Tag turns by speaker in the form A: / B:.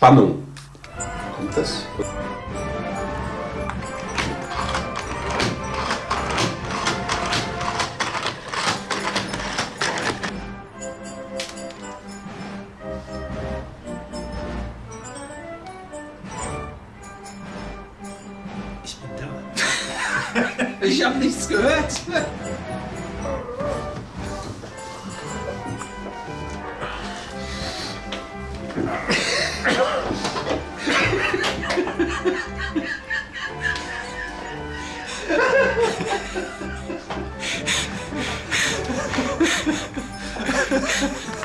A: Spannung. Kommt das?
B: Ich bin da.
A: ich habe nichts gehört. Ha ha ha ha!